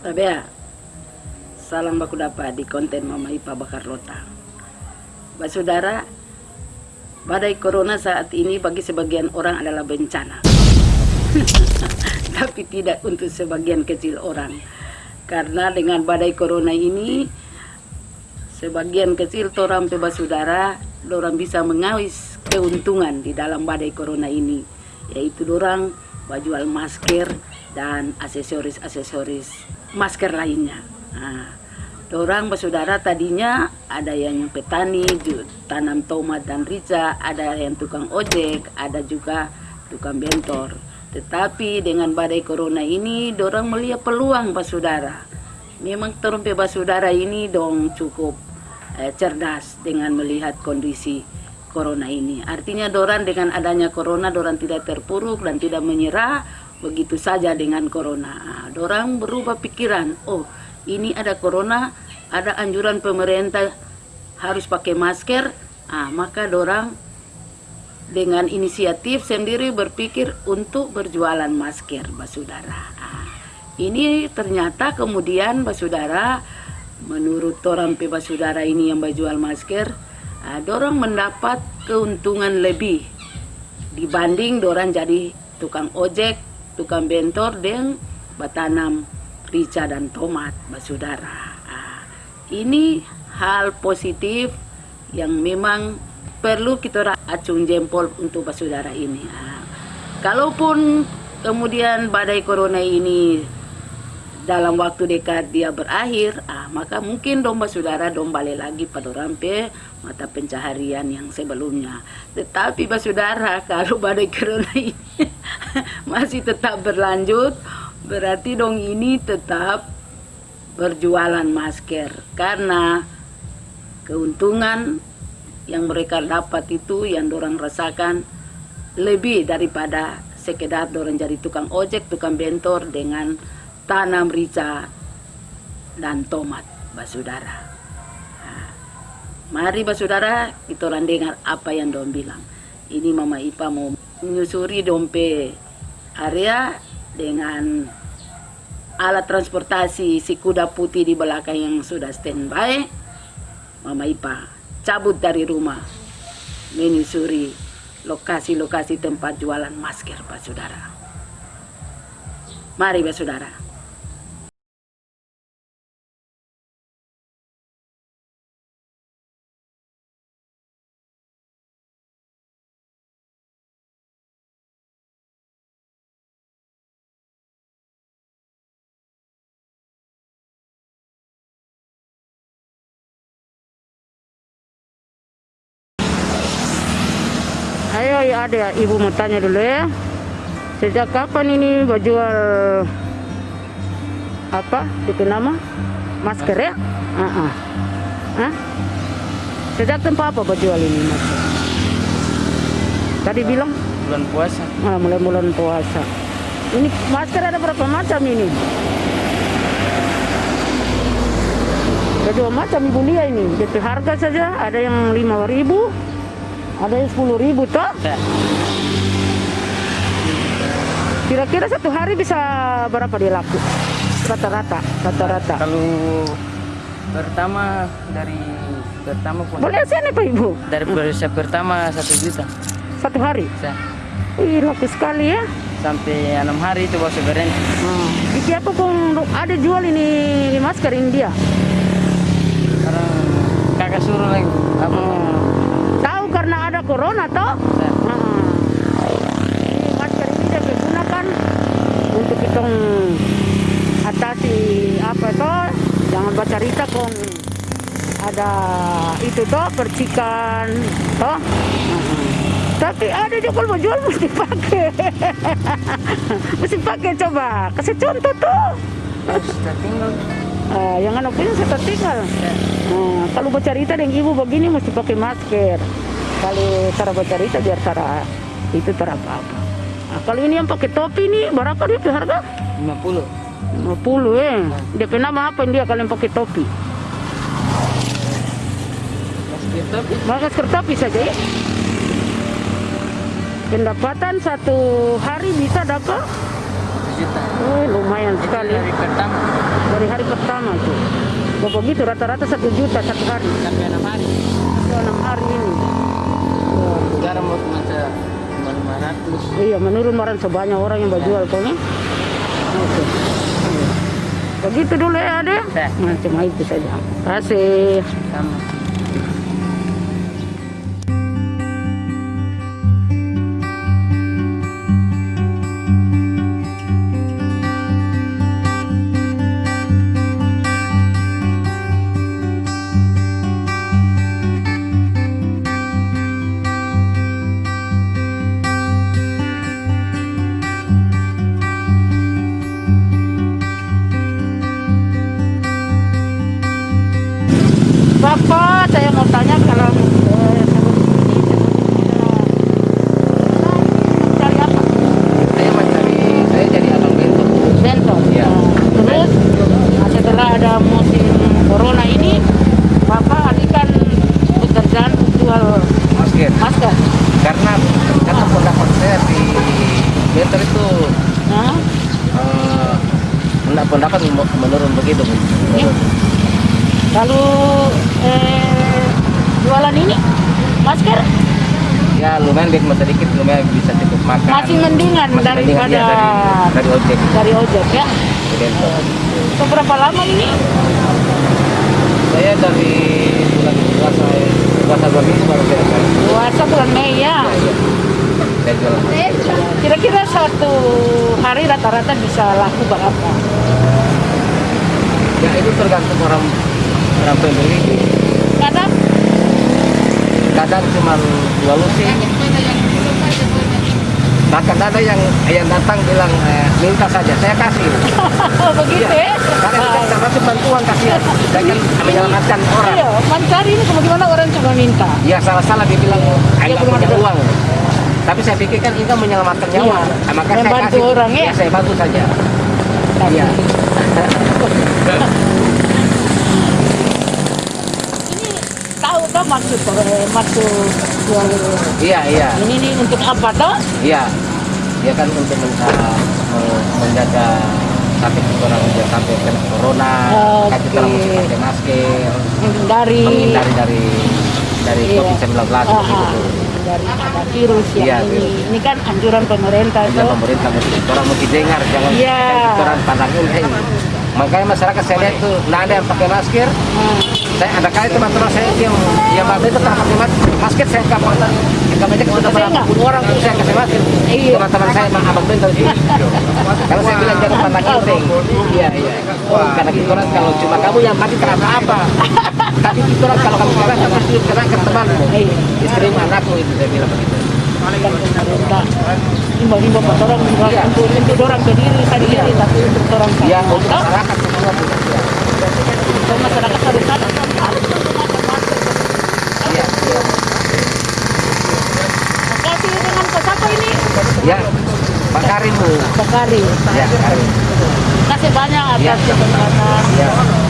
Tabea, salam baku dapat di konten Mama Ipa Bakar Lota. Bapak saudara, badai corona saat ini bagi sebagian orang adalah bencana. Tapi tidak untuk sebagian kecil orang. Karena dengan badai corona ini, sebagian kecil orang bebas saudara, orang bisa mengawis keuntungan di dalam badai corona ini. Yaitu orang jual masker dan aksesoris-aksesoris masker lainnya. Nah, orang bersaudara tadinya ada yang petani, tanam tomat dan rica, ada yang tukang ojek, ada juga tukang bentor. Tetapi dengan badai corona ini, orang melihat peluang saudara. Memang terumpe saudara ini dong cukup eh, cerdas dengan melihat kondisi corona ini. Artinya Doran dengan adanya corona Doran tidak terpuruk dan tidak menyerah begitu saja dengan corona. Doran berubah pikiran, oh ini ada corona, ada anjuran pemerintah harus pakai masker, ah, maka Dorang dengan inisiatif sendiri berpikir untuk berjualan masker, Basudara. Ah, ini ternyata kemudian Basudara, menurut orang Basudara ini yang berjual masker, Nah, dorong mendapat keuntungan lebih dibanding dorang jadi tukang ojek, tukang bentor dan batanam rica dan tomat, basudara. Nah, ini hal positif yang memang perlu kita acung jempol untuk basudara ini. Nah, kalaupun kemudian badai corona ini dalam waktu dekat dia berakhir, ah, maka mungkin domba saudara domba lagi pada rampe mata pencaharian yang sebelumnya. Tetapi saudara kalau badai corona ini masih tetap berlanjut, berarti dong ini tetap berjualan masker karena keuntungan yang mereka dapat itu yang dorang rasakan lebih daripada sekedar dorang jadi tukang ojek, tukang bentor dengan tanam rica dan tomat, basudara. Nah, mari basudara kita orang dengar apa yang dong bilang. Ini Mama Ipa mau menyusuri dompe area dengan alat transportasi si kuda putih di belakang yang sudah standby. Mama Ipa cabut dari rumah menyusuri lokasi-lokasi tempat jualan masker, Pak Saudara. Mari, Pak Saudara. Ayo ya ada ibu mau tanya dulu ya. Sejak kapan ini jual apa? Itu nama masker ya? Uh -uh. Hah? Sejak tempat apa jual ini masker? Tadi bilang bulan puasa. Ah, mulai bulan puasa. Ini masker ada berapa macam ini? Ada dua macam ibu lihat ini. Jadi harga saja ada yang lima ribu, ada yang sepuluh ribu toh? Ya. Kira-kira satu hari bisa berapa dia laku? Rata-rata, rata-rata. Kalau pertama dari pertama pun Boleh sini Pak Ibu? dari persiap pertama satu juta Satu hari? Sa- Ih, laku sekali ya. sampai enam hari itu baru berhenti. Hmm. Iki apa pun ada jual ini masker India? Karena kakak suruh lagi apa? Hmm. Ada corona toh? Hmm. Ini masker ini dia gunakan untuk kita atasi apa toh? Jangan baca cerita kong ada itu toh percikan toh. Tapi ada juga kalau mau jual mesti pakai. mesti pakai coba. Kasih contoh tuh. Sudah tinggal. Ah, yang anak punya saya tinggal. Nah, kalau bercerita dengan ibu begini mesti pakai masker. Kalau cara bercerita biar cara itu cara apa-apa. Nah, kalau ini yang pakai topi ini berapa dia harga? 50 50 eh. Dia nama apa dia kalau yang pakai topi? Masker topi Masker topi saja ya. Pendapatan satu hari bisa dapat juta. oh, lumayan Itu sekali. dari pertama. Dari hari pertama itu. Oh, begitu rata-rata satu juta satu hari. Sampai enam hari. Enam hari ini. Oh, Sekarang mau masa lima ratus. Iya, menurun orang sebanyak orang yang berjual kok nih. Oke. Iya. Begitu dulu ya, Ade. Ya. Nah, cuma itu saja. Terima kasih. Sama. Pendapat pendapat menurun begitu. Bu. Iya. lalu eh, jualan ini masker Ya lumayan bikin sedikit, lumayan bisa cukup makan. masih mendingan Masih mendingan, daripada ya, dari, dari ojek. dari ojek ya. Itu berapa lama ini? Saya dari bulan puasa puasa dua minggu baru saya Puasa bulan Mei ya. iya. Jualan. Kira-kira satu hari rata-rata bisa laku berapa? Ya itu tergantung orang orang pembeli. Kadang Kadang cuma dua lusin. Bahkan ada yang yang datang bilang eh, minta saja, saya kasih. begitu ya. Karena kan termasuk bantuan kasihan. Saya kan menyelamatkan orang. Iya, mencari ini bagaimana orang cuma minta. Ya salah-salah dia bilang Dia saya punya uang. Tapi saya pikir kan itu menyelamatkan nyawa. Iya, Nah, maka saya membantu kasih. orang, ya. saya bantu saja. Iya. ini tahu toh maksud eh, maksud Iya, iya. ini nih untuk apa toh? Iya, dia kan untuk men- men- menjaga sampai orang dia sampai kena corona, kan kita Oke. mesti pakai masker, Dari menghindari dari dari Iya. COVID-19 Ah, begitu. ah, dari ada virus yang Iya, ini. virus. Ini kan anjuran pemerintah Jadi toh. pemerintah mesti orang mesti dengar jangan Iya. jangan orang pandangin hey. Makanya masyarakat saya lihat tuh nggak ada yang pakai masker. Nah, Saya ada kali teman-teman saya yang yang babe itu tak pakai mas- masker saya kapan kita banyak sudah Saya berapa nggak. puluh orang tuh saya kasih masker. Iya. Teman-teman saya mah abang bentar sih. Kalau saya bilang jangan pandang enteng. Iya iya. Karena kita orang kalau cuma kamu yang mati kenapa apa? Tapi kita orang kalau kamu kena kamu pasti kena ke temanmu. Iya. Istri anakku itu saya bilang begitu. kan himbau-himbau buat orang Iya. untuk, untuk orang sendiri sendiri Iya. tapi untuk orang Ya semua. untuk masyarakat semua. Iya. untuk masyarakat harus ada sama harus menggunakan masker. Iya. iya. Kasih dengan siapa ini? Ya, Pak Karim Bu. Bakari. Ya, Karim. Kasih banyak Ya, atas sama-sama. kesempatan. Ya.